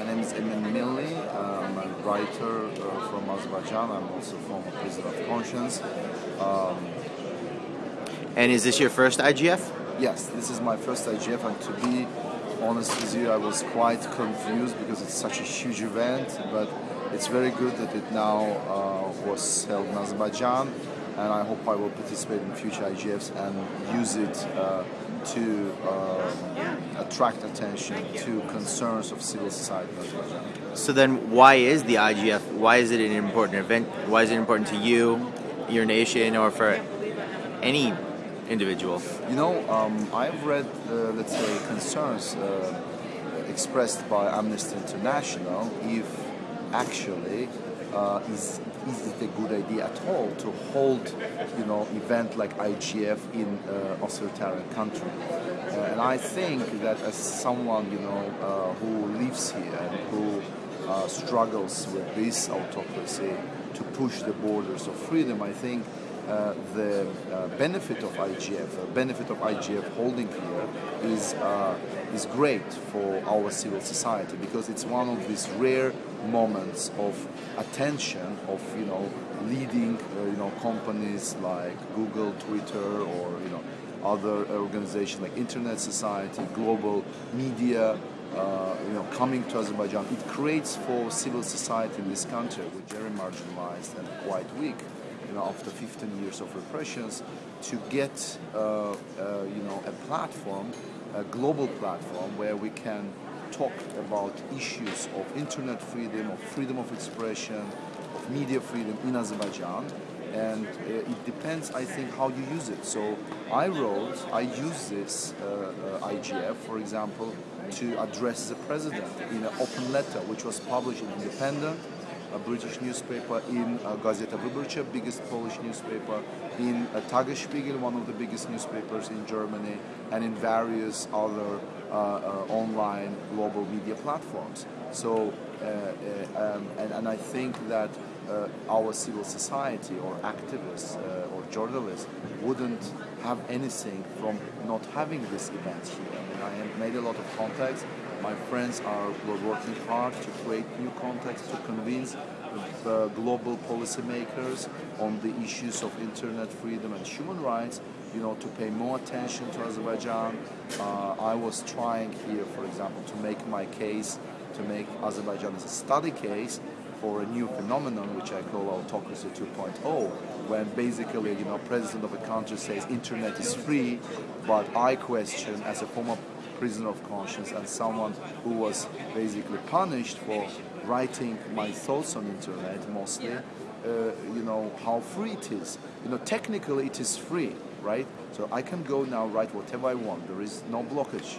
My name is Emin Milli. I'm a writer uh, from Azerbaijan. I'm also former prisoner of conscience. Um, and is this your first IGF? Yes, this is my first IGF, and to be honest with you, I was quite confused because it's such a huge event, but it's very good that it now uh, was held in Azerbaijan, and I hope I will participate in future IGFs and use it uh, to um, attract attention to concerns of civil society. So then, why is the IGF? Why is it an important event? Why is it important to you, your nation, or for any individual? You know, um, I've read, uh, let's say, concerns uh, expressed by Amnesty International if actually uh, is is it a good idea at all to hold, you know, event like IGF in uh, authoritarian country? Uh, and I think that as someone, you know, uh, who lives here and who uh, struggles with this autocracy to push the borders of freedom, I think uh, the uh, benefit of IGF, the benefit of IGF holding here is uh, is great for our civil society because it's one of these rare moments of attention of you know leading uh, you know companies like Google, Twitter, or you know other organizations like Internet Society, global media. Uh, you know, coming to Azerbaijan, it creates for civil society in this country, which is very marginalized and quite weak, you know, after 15 years of repressions, to get, uh, uh, you know, a platform, a global platform where we can talk about issues of internet freedom, of freedom of expression, of media freedom in Azerbaijan. And uh, it depends, I think, how you use it. So I wrote, I use this uh, IGF, for example, to address the president in an open letter, which was published in Independent, a British newspaper, in uh, Gazeta Wyborcza, biggest Polish newspaper, in uh, Tagesspiegel, one of the biggest newspapers in Germany, and in various other uh, uh, online global media platforms. So, uh, uh, um, and, and I think that our civil society or activists or journalists wouldn't have anything from not having this event here. I have made a lot of contacts my friends are working hard to create new contacts to convince the global policymakers on the issues of internet freedom and human rights, you know, to pay more attention to Azerbaijan. Uh, I was trying here, for example, to make my case, to make Azerbaijan as a study case for a new phenomenon which I call autocracy 2.0, when basically, you know, president of a country says internet is free, but I question as a former prisoner of conscience and someone who was basically punished for writing my thoughts on internet mostly, uh, you know, how free it is. You know, technically it is free, right? So I can go now write whatever I want. There is no blockage.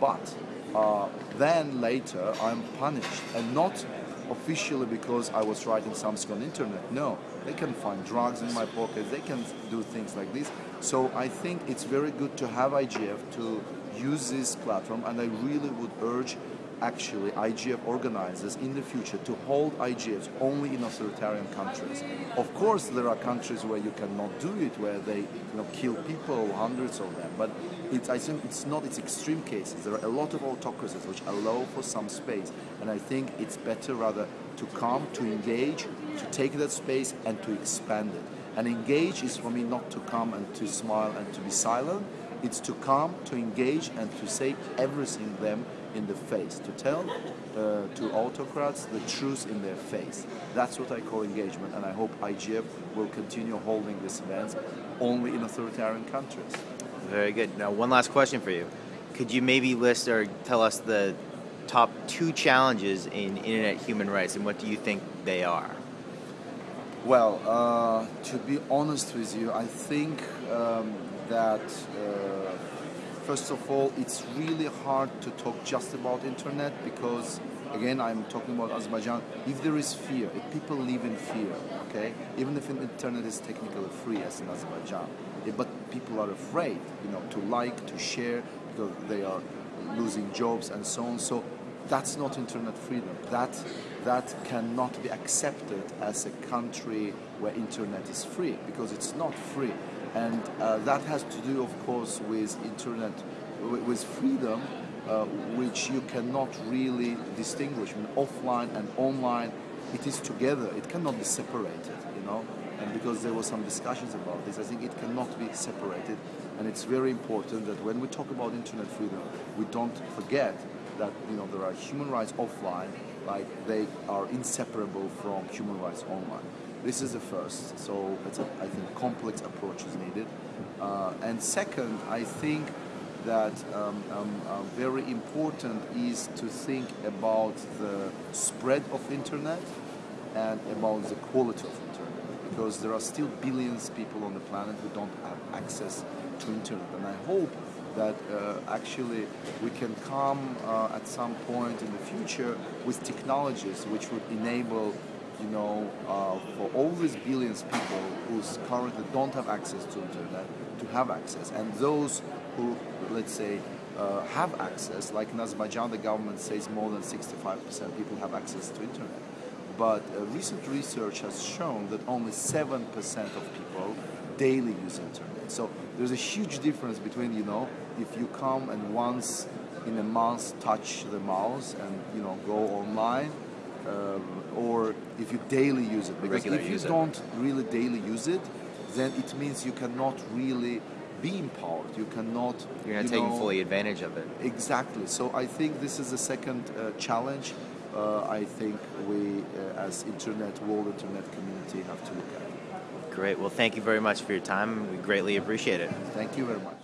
But uh, then later I'm punished and not officially because I was writing something on internet. No, they can find drugs in my pocket. They can do things like this. So I think it's very good to have IGF to use this platform and I really would urge actually IGF organizers in the future to hold IGFs only in authoritarian countries. Of course, there are countries where you cannot do it, where they you know, kill people, hundreds of them, but it's, I think it's not its extreme cases. There are a lot of autocracies which allow for some space, and I think it's better rather to come, to engage, to take that space and to expand it. And engage is for me not to come and to smile and to be silent, it's to come, to engage, and to say everything them in the face, to tell uh, to autocrats the truth in their face. That's what I call engagement, and I hope IGF will continue holding these events only in authoritarian countries. Very good. Now, one last question for you. Could you maybe list or tell us the top two challenges in internet human rights, and what do you think they are? Well, uh, to be honest with you, I think um, that uh, first of all, it's really hard to talk just about internet because again, I'm talking about Azerbaijan. If there is fear, if people live in fear, okay, even if internet is technically free as in Azerbaijan, eh, but people are afraid, you know, to like, to share because they are losing jobs and so on. So that's not internet freedom. That that cannot be accepted as a country where internet is free because it's not free and uh, that has to do of course with internet with freedom uh, which you cannot really distinguish. I mean, offline and online, it is together. It cannot be separated, you know. And because there were some discussions about this, I think it cannot be separated. And it's very important that when we talk about internet freedom, we don't forget that you know there are human rights offline, like they are inseparable from human rights online. This is the first. So it's a, I think complex approach is needed. Uh, and second, I think that um, um, uh, very important is to think about the spread of internet and about the quality of internet because there are still billions of people on the planet who don't have access to internet and I hope that uh, actually we can come uh, at some point in the future with technologies which would enable you know, uh, for all these billions of people who currently don't have access to internet to have access, and those who, let's say, uh, have access, like in Azerbaijan, the government says more than 65% people have access to internet. But uh, recent research has shown that only 7% of people daily use internet. So there's a huge difference between, you know, if you come and once in a month touch the mouse and, you know, go online, uh, or if you daily use it. Because Regular if you don't really daily use it, then it means you cannot really be empowered. You cannot. You're not you taking know, fully advantage of it. Exactly. So I think this is the second uh, challenge. Uh, I think we, uh, as internet world, internet community, have to look at. Great. Well, thank you very much for your time. We greatly appreciate it. Thank you very much.